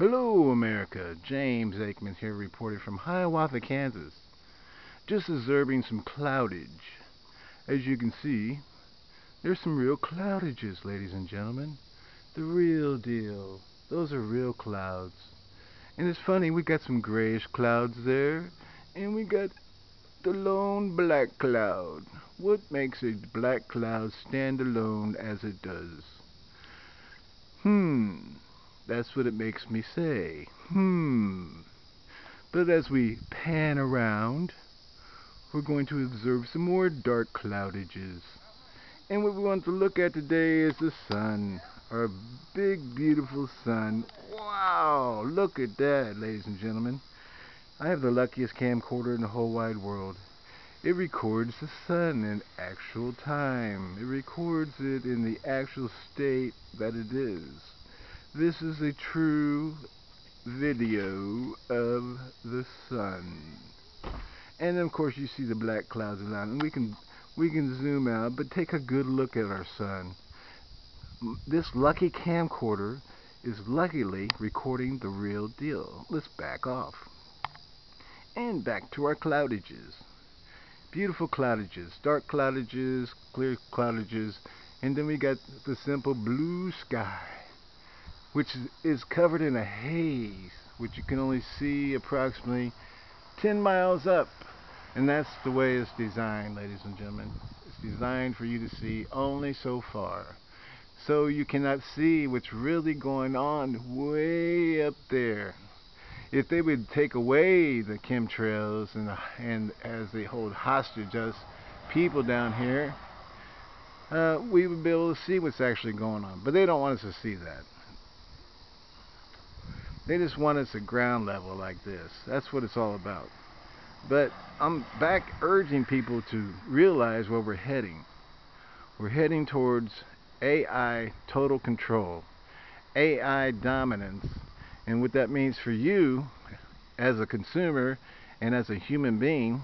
Hello, America. James Aikman here reporting from Hiawatha, Kansas. Just observing some cloudage. As you can see, there's some real cloudages, ladies and gentlemen. The real deal. Those are real clouds. And it's funny, we got some grayish clouds there, and we got the lone black cloud. What makes a black cloud stand alone as it does? Hmm. That's what it makes me say. Hmm. But as we pan around, we're going to observe some more dark cloudages. And what we want to look at today is the sun. Our big, beautiful sun. Wow! Look at that, ladies and gentlemen. I have the luckiest camcorder in the whole wide world. It records the sun in actual time. It records it in the actual state that it is. This is a true video of the sun. And of course you see the black clouds around and we can we can zoom out but take a good look at our sun. This lucky camcorder is luckily recording the real deal. Let's back off. And back to our cloudages. Beautiful cloudages, dark cloudages, clear cloudages, and then we got the simple blue sky which is covered in a haze, which you can only see approximately 10 miles up. And that's the way it's designed, ladies and gentlemen. It's designed for you to see only so far. So you cannot see what's really going on way up there. If they would take away the chemtrails and, and as they hold hostage us people down here, uh, we would be able to see what's actually going on. But they don't want us to see that. They just want us at ground level like this. That's what it's all about. But I'm back urging people to realize where we're heading. We're heading towards AI total control, AI dominance. And what that means for you as a consumer and as a human being,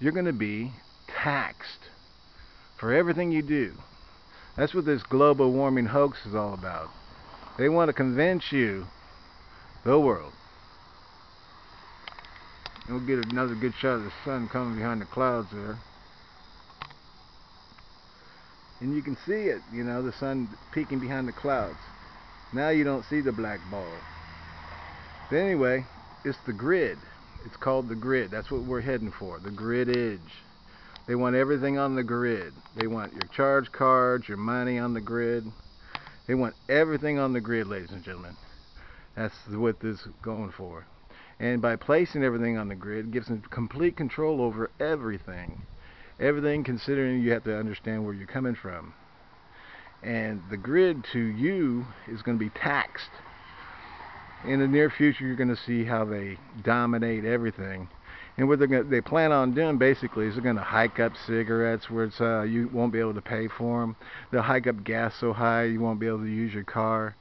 you're going to be taxed for everything you do. That's what this global warming hoax is all about. They want to convince you the world. We'll get another good shot of the sun coming behind the clouds there. And you can see it, you know, the sun peeking behind the clouds. Now you don't see the black ball. But anyway, it's the grid. It's called the grid. That's what we're heading for, the grid edge. They want everything on the grid. They want your charge cards, your money on the grid. They want everything on the grid, ladies and gentlemen. That's what this is going for. And by placing everything on the grid, gives them complete control over everything. Everything considering you have to understand where you're coming from. And the grid to you is going to be taxed. In the near future, you're going to see how they dominate everything. And what gonna, they plan on doing basically is they're going to hike up cigarettes where it's, uh, you won't be able to pay for them. They'll hike up gas so high you won't be able to use your car.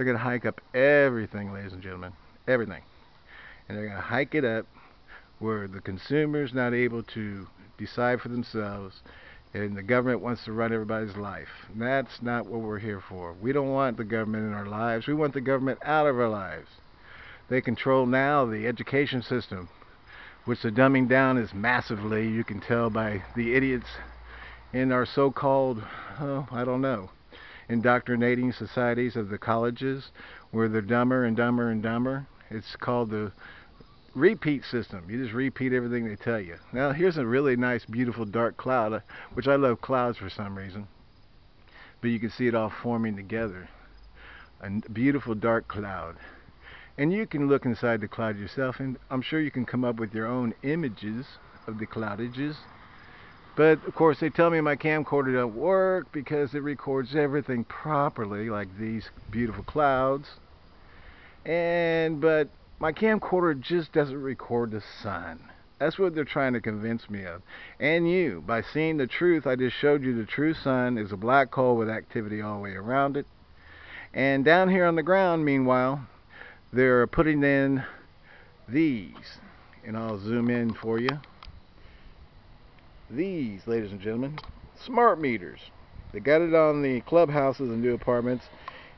They're going to hike up everything, ladies and gentlemen. Everything. And they're going to hike it up where the consumer's not able to decide for themselves and the government wants to run everybody's life. And that's not what we're here for. We don't want the government in our lives. We want the government out of our lives. They control now the education system, which the dumbing down is massively. You can tell by the idiots in our so-called, oh, I don't know, indoctrinating societies of the colleges where they're dumber and dumber and dumber. It's called the repeat system. You just repeat everything they tell you. Now here's a really nice beautiful dark cloud, uh, which I love clouds for some reason. But you can see it all forming together. A beautiful dark cloud. And you can look inside the cloud yourself and I'm sure you can come up with your own images of the cloudages but of course they tell me my camcorder don't work because it records everything properly like these beautiful clouds. And but my camcorder just doesn't record the sun. That's what they're trying to convince me of. And you, by seeing the truth, I just showed you the true sun is a black hole with activity all the way around it. And down here on the ground, meanwhile, they're putting in these. And I'll zoom in for you these, ladies and gentlemen, smart meters. They got it on the clubhouses and new apartments,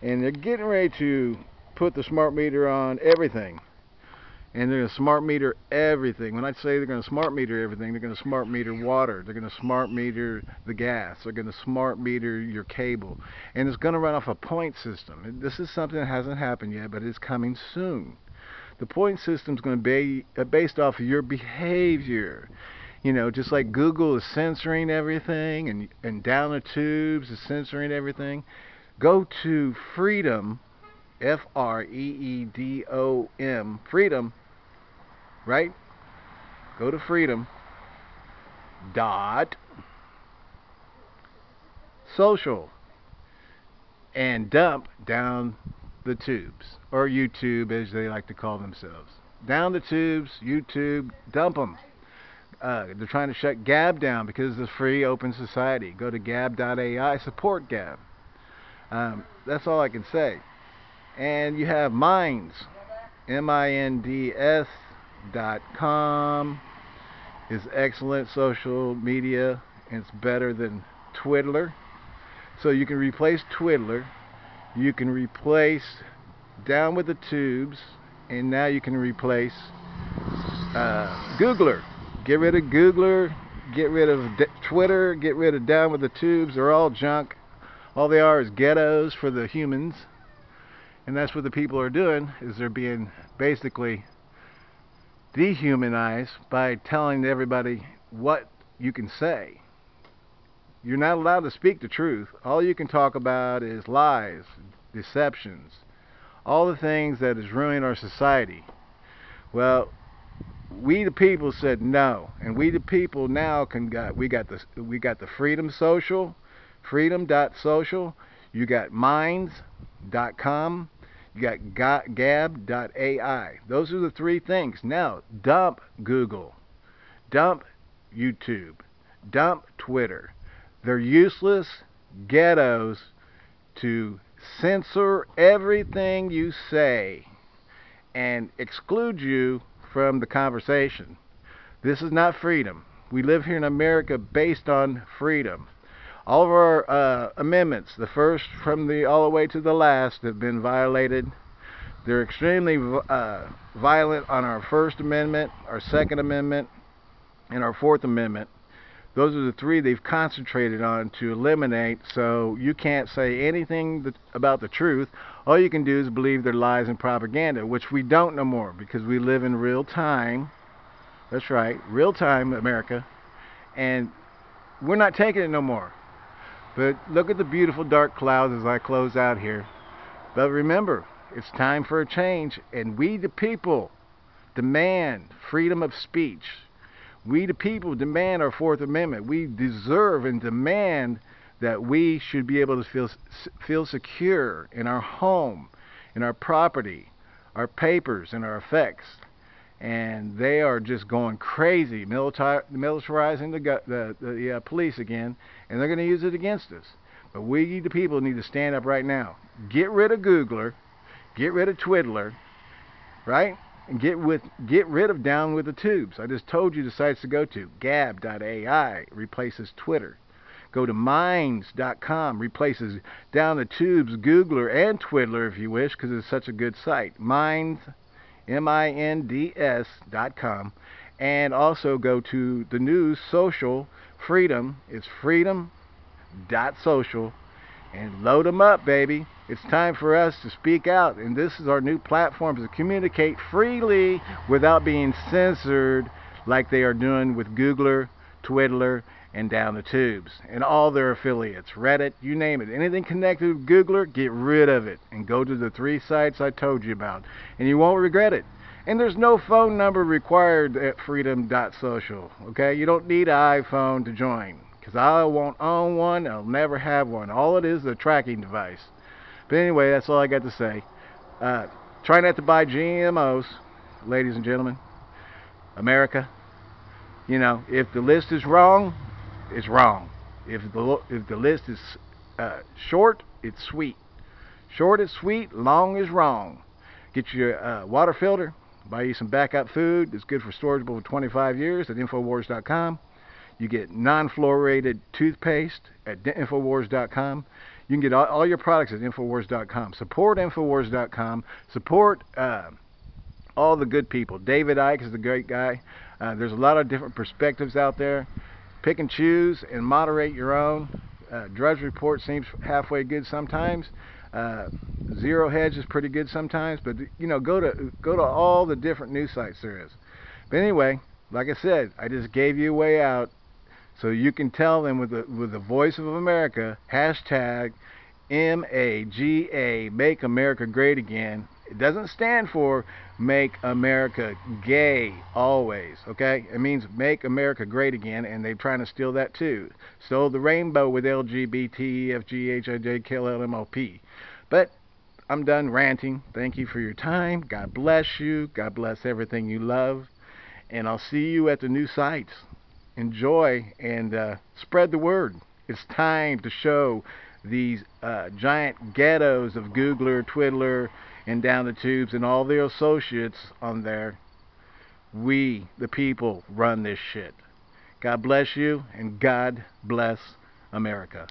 and they're getting ready to put the smart meter on everything. And they're going to smart meter everything. When I say they're going to smart meter everything, they're going to smart meter water. They're going to smart meter the gas. They're going to smart meter your cable. And it's going to run off a point system. This is something that hasn't happened yet, but it's coming soon. The point system is going to be uh, based off of your behavior you know, just like Google is censoring everything and and down the tubes is censoring everything, go to Freedom, F R E E D O M, Freedom, right? Go to Freedom dot social and dump down the tubes or YouTube as they like to call themselves. Down the tubes, YouTube, dump them uh, they're trying to shut Gab down because it's a free open society. Go to gab.ai, support Gab. Um, that's all I can say. And you have Minds, M-I-N-D-S dot com is excellent social media and it's better than Twiddler. So you can replace Twiddler. You can replace Down with the Tubes. And now you can replace uh, Googler. Get rid of Googler, get rid of Twitter, get rid of Down with the Tubes. They're all junk. All they are is ghettos for the humans. And that's what the people are doing, is they're being basically dehumanized by telling everybody what you can say. You're not allowed to speak the truth. All you can talk about is lies, deceptions, all the things that is ruining our society. Well, we the people said no, and we the people now can got we got the we got the Freedom Social, Freedom.social. You got Minds.com. You got Gab.ai. Those are the three things. Now dump Google, dump YouTube, dump Twitter. They're useless ghettos to censor everything you say and exclude you from the conversation. This is not freedom. We live here in America based on freedom. All of our uh, amendments, the first from the all the way to the last, have been violated. They're extremely uh, violent on our First Amendment, our Second Amendment, and our Fourth Amendment. Those are the three they've concentrated on to eliminate, so you can't say anything that, about the truth. All you can do is believe their lies and propaganda, which we don't no more because we live in real time. That's right, real time America. And we're not taking it no more. But look at the beautiful dark clouds as I close out here. But remember, it's time for a change, and we the people demand freedom of speech. We the people demand our Fourth Amendment. We deserve and demand that we should be able to feel feel secure in our home, in our property, our papers, and our effects. And they are just going crazy, militar militarizing the the, the uh, police again, and they're going to use it against us. But we, the people, need to stand up right now. Get rid of Googler, get rid of Twiddler, right? And get with get rid of down with the tubes. I just told you the sites to go to. Gab.ai replaces Twitter. Go to Minds.com replaces down the tubes Googler and Twiddler if you wish because it's such a good site. Minds, M-I-N-D-S dot and also go to the news social freedom. It's freedom and load them up, baby. It's time for us to speak out, and this is our new platform to communicate freely without being censored like they are doing with Googler, Twiddler, and Down the Tubes, and all their affiliates, Reddit, you name it. Anything connected with Googler, get rid of it, and go to the three sites I told you about, and you won't regret it. And there's no phone number required at freedom.social, okay? You don't need an iPhone to join because I won't own one. I'll never have one. All it is is a tracking device. But anyway, that's all I got to say. Uh, try not to buy GMOs, ladies and gentlemen. America. You know, if the list is wrong, it's wrong. If the if the list is uh, short, it's sweet. Short is sweet, long is wrong. Get your uh, water filter. Buy you some backup food. It's good for storage for 25 years at Infowars.com. You get non-fluorinated toothpaste at Infowars.com. You can get all, all your products at Infowars.com. Support Infowars.com. Support uh, all the good people. David Icke is a great guy. Uh, there's a lot of different perspectives out there. Pick and choose and moderate your own. Uh, Drudge Report seems halfway good sometimes. Uh, Zero Hedge is pretty good sometimes, but you know, go to go to all the different news sites there is. But anyway, like I said, I just gave you a way out, so you can tell them with the with the voice of America hashtag MAGA Make America Great Again. It doesn't stand for Make America Gay always, okay? It means Make America Great Again, and they're trying to steal that too. Stole the rainbow with LGBT, FG, But I'm done ranting. Thank you for your time. God bless you. God bless everything you love. And I'll see you at the new sites. Enjoy and uh, spread the word. It's time to show these uh, giant ghettos of Googler, Twiddler, and down the tubes and all their associates on there. We, the people, run this shit. God bless you and God bless America.